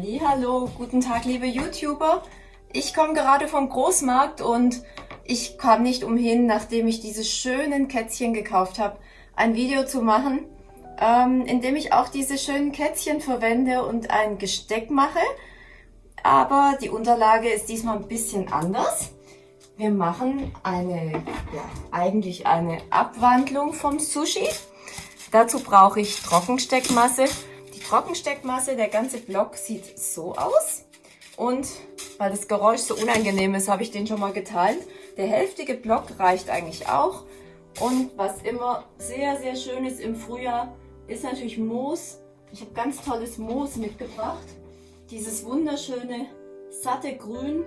Hallo, guten Tag liebe YouTuber. Ich komme gerade vom Großmarkt und ich kam nicht umhin, nachdem ich diese schönen Kätzchen gekauft habe, ein Video zu machen, ähm, in dem ich auch diese schönen Kätzchen verwende und ein Gesteck mache. Aber die Unterlage ist diesmal ein bisschen anders. Wir machen eine, ja, eigentlich eine Abwandlung vom Sushi. Dazu brauche ich Trockensteckmasse Trockensteckmasse. Der ganze Block sieht so aus. Und weil das Geräusch so unangenehm ist, habe ich den schon mal geteilt. Der hälftige Block reicht eigentlich auch. Und was immer sehr, sehr schön ist im Frühjahr, ist natürlich Moos. Ich habe ganz tolles Moos mitgebracht. Dieses wunderschöne, satte Grün.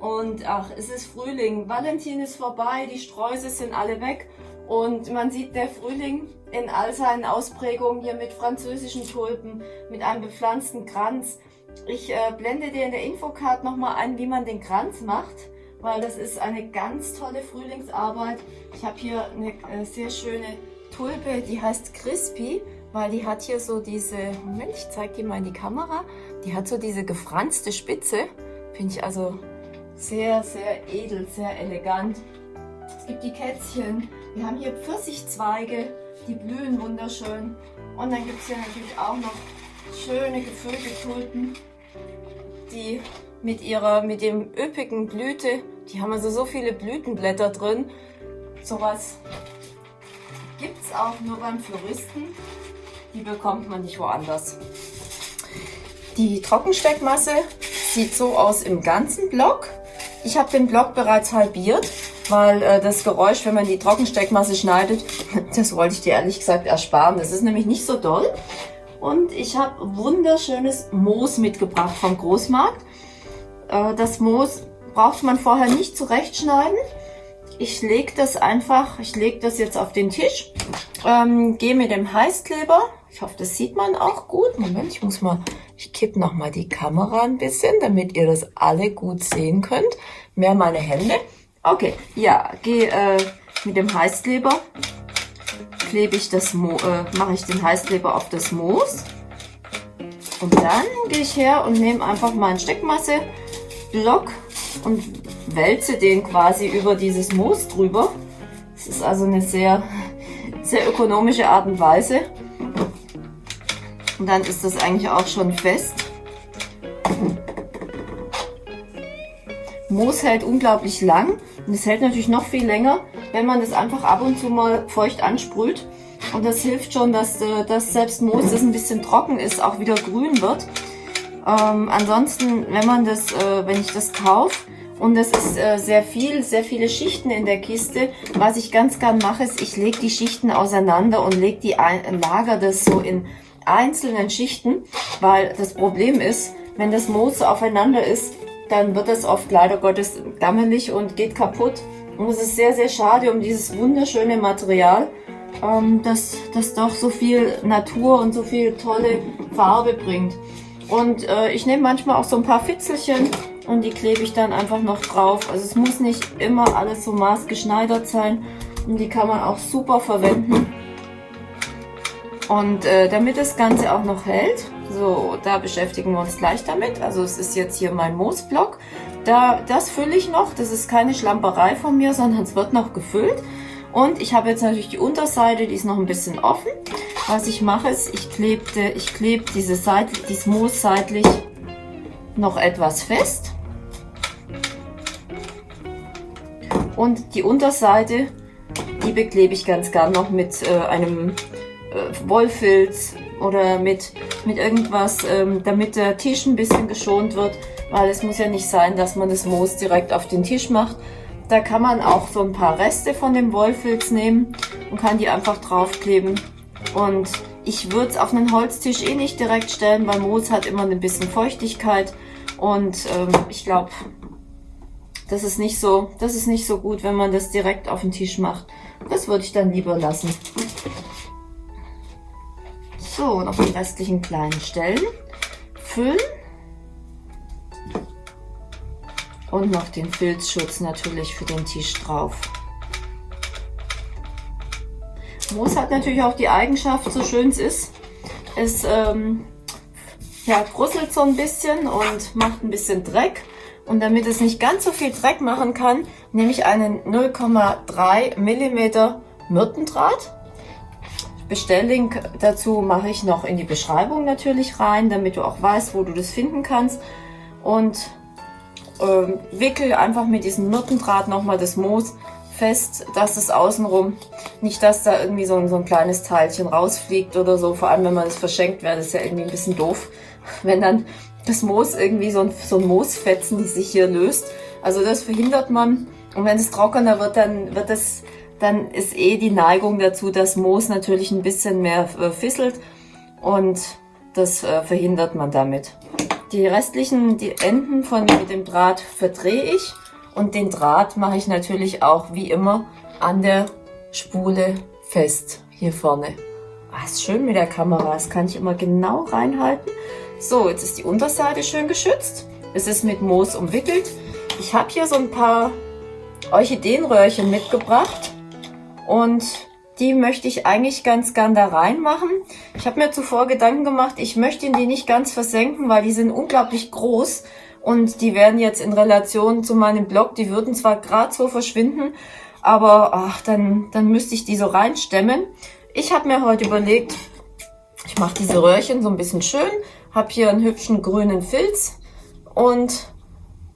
Und ach, es ist Frühling. Valentin ist vorbei, die Sträuße sind alle weg. Und man sieht der Frühling in all seinen Ausprägungen hier mit französischen Tulpen, mit einem bepflanzten Kranz. Ich äh, blende dir in der Infocard nochmal ein, wie man den Kranz macht, weil das ist eine ganz tolle Frühlingsarbeit. Ich habe hier eine äh, sehr schöne Tulpe, die heißt Crispy, weil die hat hier so diese, Moment, ich zeige die mal in die Kamera, die hat so diese gefranste Spitze. Finde ich also sehr, sehr edel, sehr elegant. Es gibt die Kätzchen, wir haben hier Pfirsichzweige, die blühen wunderschön. Und dann gibt es hier natürlich auch noch schöne gefüllte die mit ihrer, mit dem üppigen Blüte, die haben also so viele Blütenblätter drin. Sowas gibt es auch nur beim Floristen. Die bekommt man nicht woanders. Die Trockensteckmasse sieht so aus im ganzen Block. Ich habe den Block bereits halbiert weil äh, das Geräusch, wenn man die Trockensteckmasse schneidet, das wollte ich dir ehrlich gesagt ersparen. Das ist nämlich nicht so doll. Und ich habe wunderschönes Moos mitgebracht vom Großmarkt. Äh, das Moos braucht man vorher nicht zurechtschneiden. Ich lege das einfach, ich lege das jetzt auf den Tisch, ähm, gehe mit dem Heißkleber, ich hoffe, das sieht man auch gut. Moment, ich muss mal, ich kippe noch mal die Kamera ein bisschen, damit ihr das alle gut sehen könnt. Mehr meine Hände. Okay, ja, gehe äh, mit dem Heißkleber, klebe ich das Mo äh, mache ich den Heißkleber auf das Moos. Und dann gehe ich her und nehme einfach meinen Steckmasseblock und wälze den quasi über dieses Moos drüber. Das ist also eine sehr, sehr ökonomische Art und Weise. Und dann ist das eigentlich auch schon fest. Moos hält unglaublich lang und es hält natürlich noch viel länger, wenn man das einfach ab und zu mal feucht ansprüht. Und das hilft schon, dass, äh, dass selbst Moos, das ein bisschen trocken ist, auch wieder grün wird. Ähm, ansonsten, wenn man das, äh, wenn ich das kaufe, und das ist äh, sehr viel, sehr viele Schichten in der Kiste. Was ich ganz gern mache, ist, ich lege die Schichten auseinander und lege die ein, lager das so in einzelnen Schichten, weil das Problem ist, wenn das Moos so aufeinander ist, dann wird es oft leider Gottes gammelig und geht kaputt. Und es ist sehr, sehr schade um dieses wunderschöne Material, ähm, das, das doch so viel Natur und so viel tolle Farbe bringt. Und äh, ich nehme manchmal auch so ein paar Fitzelchen und die klebe ich dann einfach noch drauf. Also es muss nicht immer alles so maßgeschneidert sein und die kann man auch super verwenden. Und äh, damit das Ganze auch noch hält, so, da beschäftigen wir uns gleich damit. Also es ist jetzt hier mein Moosblock. Da, das fülle ich noch. Das ist keine Schlamperei von mir, sondern es wird noch gefüllt. Und ich habe jetzt natürlich die Unterseite, die ist noch ein bisschen offen. Was ich mache ist, ich klebte, ich klebe diese Seite, dieses Moos seitlich noch etwas fest. Und die Unterseite, die beklebe ich ganz gern noch mit äh, einem äh, Wollfilz oder mit, mit irgendwas, ähm, damit der Tisch ein bisschen geschont wird, weil es muss ja nicht sein, dass man das Moos direkt auf den Tisch macht. Da kann man auch so ein paar Reste von dem Wollfilz nehmen und kann die einfach draufkleben. Und ich würde es auf einen Holztisch eh nicht direkt stellen, weil Moos hat immer ein bisschen Feuchtigkeit. Und ähm, ich glaube, das so, das ist nicht so gut, wenn man das direkt auf den Tisch macht. Das würde ich dann lieber lassen. So, noch die restlichen kleinen Stellen füllen. Und noch den Filzschutz natürlich für den Tisch drauf. Moos hat natürlich auch die Eigenschaft, so schön es ist, es ähm, ja, brusselt so ein bisschen und macht ein bisschen Dreck. Und damit es nicht ganz so viel Dreck machen kann, nehme ich einen 0,3 mm Myrtendraht. Bestelllink dazu mache ich noch in die Beschreibung natürlich rein, damit du auch weißt, wo du das finden kannst. Und ähm, wickel einfach mit diesem Myrtendraht nochmal das Moos fest, dass es außenrum, nicht dass da irgendwie so ein, so ein kleines Teilchen rausfliegt oder so. Vor allem, wenn man es verschenkt, wäre das ja irgendwie ein bisschen doof, wenn dann das Moos irgendwie so ein, so ein Moosfetzen, die sich hier löst. Also das verhindert man. Und wenn es trockener wird, dann wird es, dann ist eh die Neigung dazu, dass Moos natürlich ein bisschen mehr äh, fisselt und das äh, verhindert man damit. Die restlichen die Enden von dem Draht verdrehe ich und den Draht mache ich natürlich auch wie immer an der Spule fest hier vorne. Ah, ist schön mit der Kamera, das kann ich immer genau reinhalten. So, jetzt ist die Unterseite schön geschützt. Es ist mit Moos umwickelt. Ich habe hier so ein paar Orchideenröhrchen mitgebracht und die möchte ich eigentlich ganz gern da reinmachen. Ich habe mir zuvor Gedanken gemacht, ich möchte die nicht ganz versenken, weil die sind unglaublich groß und die werden jetzt in Relation zu meinem Blog, die würden zwar gerade so verschwinden, aber ach, dann, dann müsste ich die so reinstemmen. Ich habe mir heute überlegt, ich mache diese Röhrchen so ein bisschen schön, habe hier einen hübschen grünen Filz und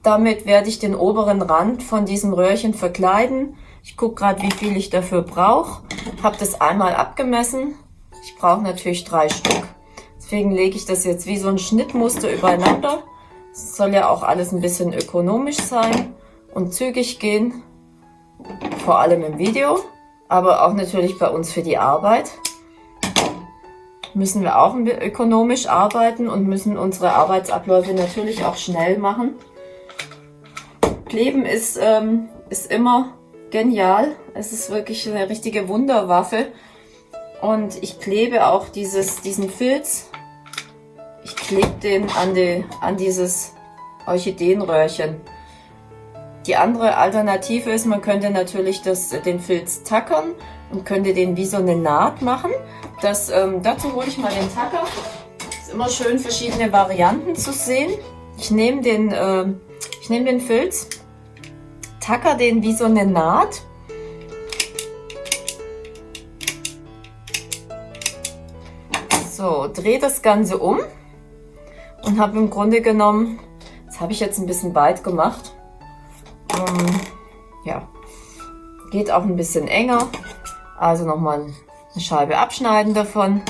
damit werde ich den oberen Rand von diesem Röhrchen verkleiden. Ich gucke gerade, wie viel ich dafür brauche. Habe das einmal abgemessen. Ich brauche natürlich drei Stück. Deswegen lege ich das jetzt wie so ein Schnittmuster übereinander. Es soll ja auch alles ein bisschen ökonomisch sein und zügig gehen. Vor allem im Video, aber auch natürlich bei uns für die Arbeit müssen wir auch ökonomisch arbeiten und müssen unsere Arbeitsabläufe natürlich auch schnell machen. Kleben ist, ähm, ist immer genial. Es ist wirklich eine richtige Wunderwaffe. Und ich klebe auch dieses, diesen Filz. Ich klebe den an, die, an dieses Orchideenröhrchen. Die andere Alternative ist, man könnte natürlich das, den Filz tackern und könnte den wie so eine Naht machen. Das, ähm, dazu hole ich mal den Tacker. Ist immer schön, verschiedene Varianten zu sehen. Ich nehme den, äh, ich nehme den Filz tacker den wie so eine Naht. So, drehe das Ganze um. Und habe im Grunde genommen, das habe ich jetzt ein bisschen weit gemacht, ähm, ja, geht auch ein bisschen enger, also nochmal eine Scheibe abschneiden davon.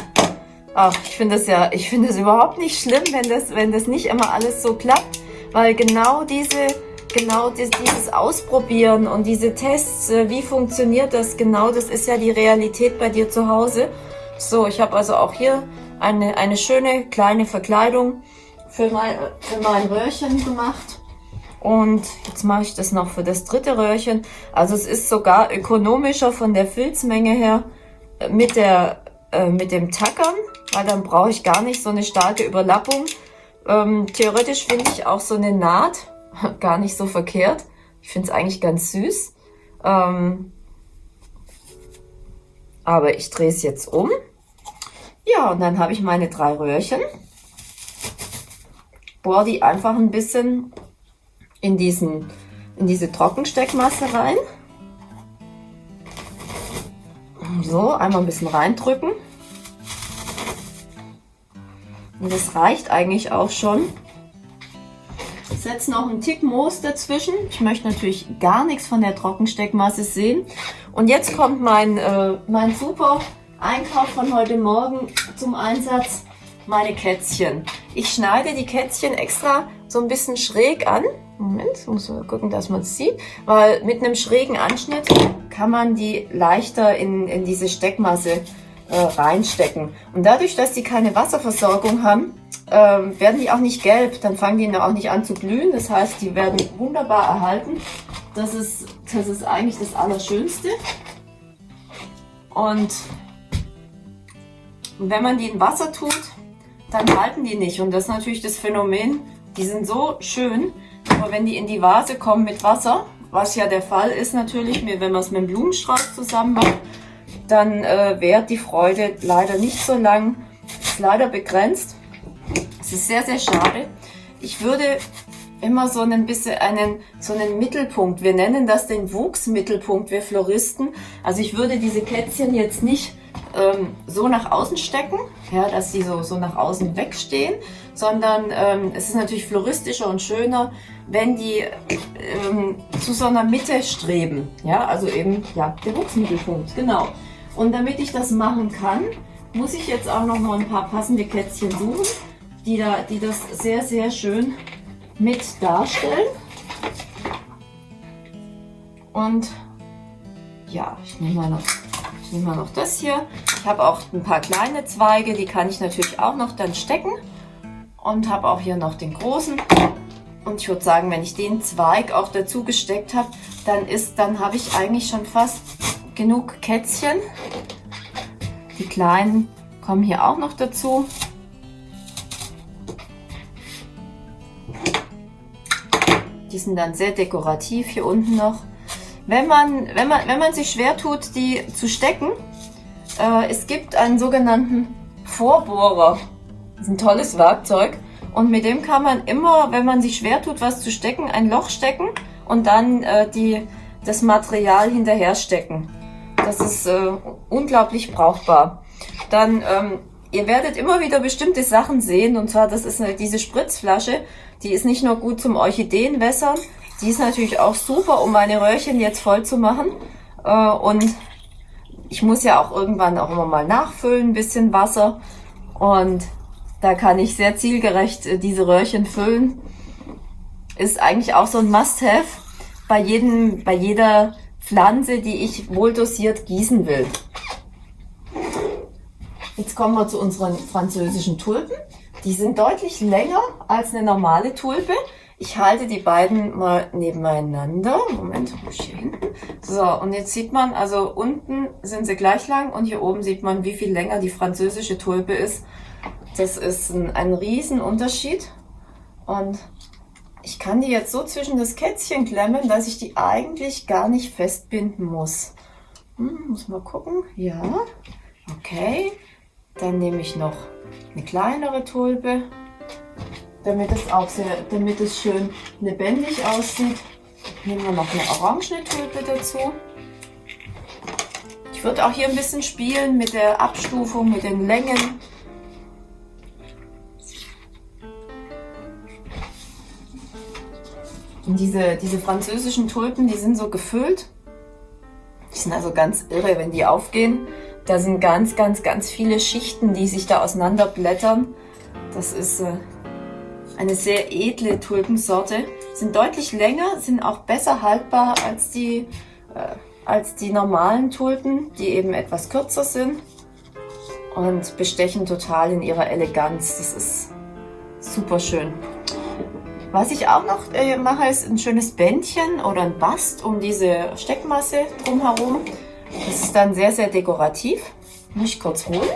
Ach, ich finde das ja, ich finde es überhaupt nicht schlimm, wenn das, wenn das nicht immer alles so klappt, weil genau diese genau dieses Ausprobieren und diese Tests, äh, wie funktioniert das genau, das ist ja die Realität bei dir zu Hause. So, ich habe also auch hier eine, eine schöne kleine Verkleidung für mein, für mein Röhrchen gemacht. Und jetzt mache ich das noch für das dritte Röhrchen. Also es ist sogar ökonomischer von der Filzmenge her äh, mit, der, äh, mit dem Tackern, weil dann brauche ich gar nicht so eine starke Überlappung. Ähm, theoretisch finde ich auch so eine Naht gar nicht so verkehrt. Ich finde es eigentlich ganz süß. Ähm, aber ich drehe es jetzt um. Ja, und dann habe ich meine drei Röhrchen. Bohr die einfach ein bisschen in, diesen, in diese Trockensteckmasse rein. So, einmal ein bisschen reindrücken. Und das reicht eigentlich auch schon setze noch einen Tick Moos dazwischen. Ich möchte natürlich gar nichts von der Trockensteckmasse sehen. Und jetzt kommt mein, äh, mein super Einkauf von heute Morgen zum Einsatz. Meine Kätzchen. Ich schneide die Kätzchen extra so ein bisschen schräg an. Moment, muss man gucken, dass man es sieht. Weil mit einem schrägen Anschnitt kann man die leichter in, in diese Steckmasse äh, reinstecken. Und dadurch, dass die keine Wasserversorgung haben, ähm, werden die auch nicht gelb, dann fangen die auch nicht an zu glühen. Das heißt, die werden wunderbar erhalten. Das ist, das ist eigentlich das Allerschönste. Und wenn man die in Wasser tut, dann halten die nicht. Und das ist natürlich das Phänomen, die sind so schön, aber wenn die in die Vase kommen mit Wasser, was ja der Fall ist natürlich, wenn man es mit dem Blumenstrauß zusammen macht, dann äh, währt die Freude leider nicht so lang, ist leider begrenzt. Ist sehr, sehr schade. Ich würde immer so ein bisschen einen, so einen Mittelpunkt, wir nennen das den Wuchsmittelpunkt, wir Floristen. Also ich würde diese Kätzchen jetzt nicht ähm, so nach außen stecken, ja, dass sie so, so nach außen wegstehen, sondern ähm, es ist natürlich floristischer und schöner, wenn die ähm, zu so einer Mitte streben. Ja, also eben ja, der Wuchsmittelpunkt, genau. Und damit ich das machen kann, muss ich jetzt auch noch mal ein paar passende Kätzchen suchen, die, da, die das sehr, sehr schön mit darstellen. Und ja, ich nehme mal noch wir noch das hier. Ich habe auch ein paar kleine Zweige, die kann ich natürlich auch noch dann stecken. Und habe auch hier noch den großen. Und ich würde sagen, wenn ich den Zweig auch dazu gesteckt habe, dann ist, dann habe ich eigentlich schon fast genug Kätzchen. Die kleinen kommen hier auch noch dazu. Die sind dann sehr dekorativ hier unten noch. Wenn man, wenn man, wenn man sich schwer tut, die zu stecken, äh, es gibt einen sogenannten Vorbohrer. Das ist ein tolles Werkzeug. Und mit dem kann man immer, wenn man sich schwer tut, was zu stecken, ein Loch stecken und dann äh, die, das Material hinterher stecken. Das ist äh, unglaublich brauchbar. Dann, ähm, ihr werdet immer wieder bestimmte Sachen sehen. Und zwar, das ist eine, diese Spritzflasche. Die ist nicht nur gut zum Orchideenwässern, die ist natürlich auch super, um meine Röhrchen jetzt voll zu machen. Äh, und ich muss ja auch irgendwann auch immer mal nachfüllen, ein bisschen Wasser. Und da kann ich sehr zielgerecht äh, diese Röhrchen füllen. Ist eigentlich auch so ein Must-Have bei, jedem, bei jeder Pflanze, die ich wohl dosiert gießen will. Jetzt kommen wir zu unseren französischen Tulpen. Die sind deutlich länger als eine normale Tulpe. Ich halte die beiden mal nebeneinander. Moment, wo ist hier hinten? So, und jetzt sieht man, also unten sind sie gleich lang und hier oben sieht man, wie viel länger die französische Tulpe ist. Das ist ein, ein Riesenunterschied. Und ich kann die jetzt so zwischen das Kätzchen klemmen, dass ich die eigentlich gar nicht festbinden muss. Hm, muss mal gucken. Ja, okay. Dann nehme ich noch eine kleinere Tulpe damit es auch sehr, damit es schön lebendig aussieht. Nehmen wir noch eine orangene Tulpe dazu. Ich würde auch hier ein bisschen spielen mit der Abstufung, mit den Längen. Und diese, diese französischen Tulpen, die sind so gefüllt. Die sind also ganz irre, wenn die aufgehen. Da sind ganz, ganz, ganz viele Schichten, die sich da auseinanderblättern. Das ist äh, eine sehr edle Tulpensorte. Sind deutlich länger, sind auch besser haltbar als die, äh, als die normalen Tulpen, die eben etwas kürzer sind. Und bestechen total in ihrer Eleganz. Das ist super schön. Was ich auch noch äh, mache, ist ein schönes Bändchen oder ein Bast um diese Steckmasse drumherum. Das ist dann sehr, sehr dekorativ. Muss ich kurz holen.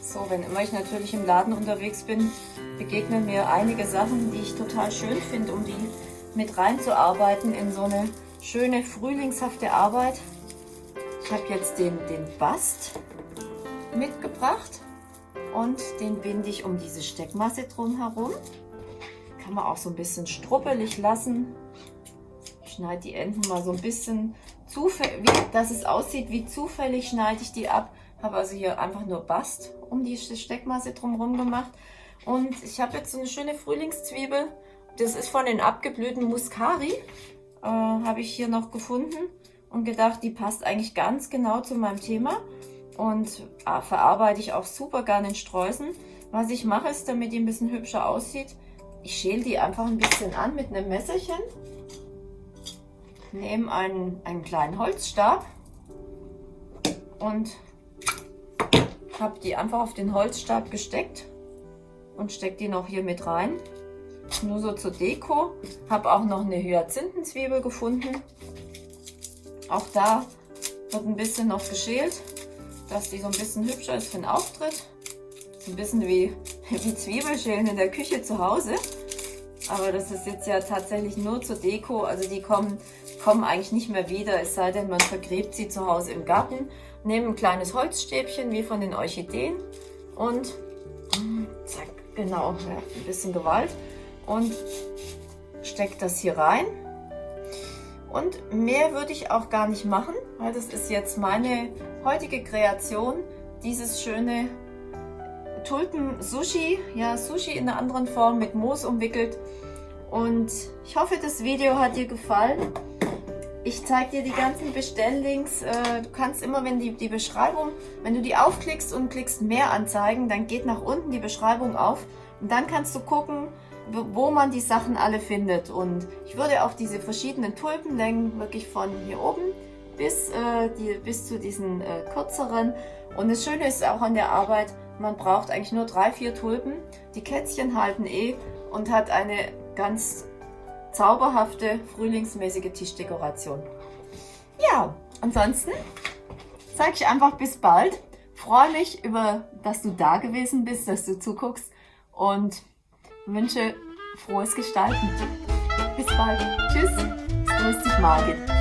So, wenn immer ich natürlich im Laden unterwegs bin, begegnen mir einige Sachen, die ich total schön finde, um die mit reinzuarbeiten in so eine schöne frühlingshafte Arbeit. Ich habe jetzt den, den Bast mitgebracht und den binde ich um diese Steckmasse drumherum. Kann man auch so ein bisschen struppelig lassen. Schneide die Enden mal so ein bisschen, zufällig, dass es aussieht wie zufällig schneide ich die ab. Habe also hier einfach nur Bast um die Steckmasse drumherum gemacht. Und ich habe jetzt so eine schöne Frühlingszwiebel. Das ist von den abgeblühten Muscari. Äh, habe ich hier noch gefunden und gedacht, die passt eigentlich ganz genau zu meinem Thema. Und äh, verarbeite ich auch super gerne in Streusen. Was ich mache, ist, damit die ein bisschen hübscher aussieht, ich schäle die einfach ein bisschen an mit einem Messerchen. Nehme einen, einen kleinen Holzstab und habe die einfach auf den Holzstab gesteckt und stecke die noch hier mit rein. Nur so zur Deko. Habe auch noch eine Hyazinthenzwiebel gefunden. Auch da wird ein bisschen noch geschält, dass die so ein bisschen hübscher ist für den Auftritt. Ein bisschen wie, wie Zwiebelschälen in der Küche zu Hause. Aber das ist jetzt ja tatsächlich nur zur Deko. Also die kommen, kommen eigentlich nicht mehr wieder, es sei denn, man vergräbt sie zu Hause im Garten. Nehme ein kleines Holzstäbchen wie von den Orchideen, und zack, genau, ein bisschen Gewalt und stecke das hier rein. Und mehr würde ich auch gar nicht machen, weil das ist jetzt meine heutige Kreation, dieses schöne Tulpen-Sushi, ja Sushi in einer anderen Form mit Moos umwickelt. Und ich hoffe, das Video hat dir gefallen. Ich zeige dir die ganzen Bestelllinks. Äh, du kannst immer, wenn die, die Beschreibung, wenn du die aufklickst und klickst mehr anzeigen, dann geht nach unten die Beschreibung auf und dann kannst du gucken, wo man die Sachen alle findet. Und ich würde auch diese verschiedenen Tulpenlängen wirklich von hier oben bis, äh, die, bis zu diesen äh, kürzeren. Und das Schöne ist auch an der Arbeit, man braucht eigentlich nur drei, vier Tulpen. Die Kätzchen halten eh und hat eine ganz zauberhafte, frühlingsmäßige Tischdekoration. Ja, ansonsten sage ich einfach bis bald. Freue mich über, dass du da gewesen bist, dass du zuguckst und wünsche frohes Gestalten. Bis bald. Tschüss. Grüß dich, Margit.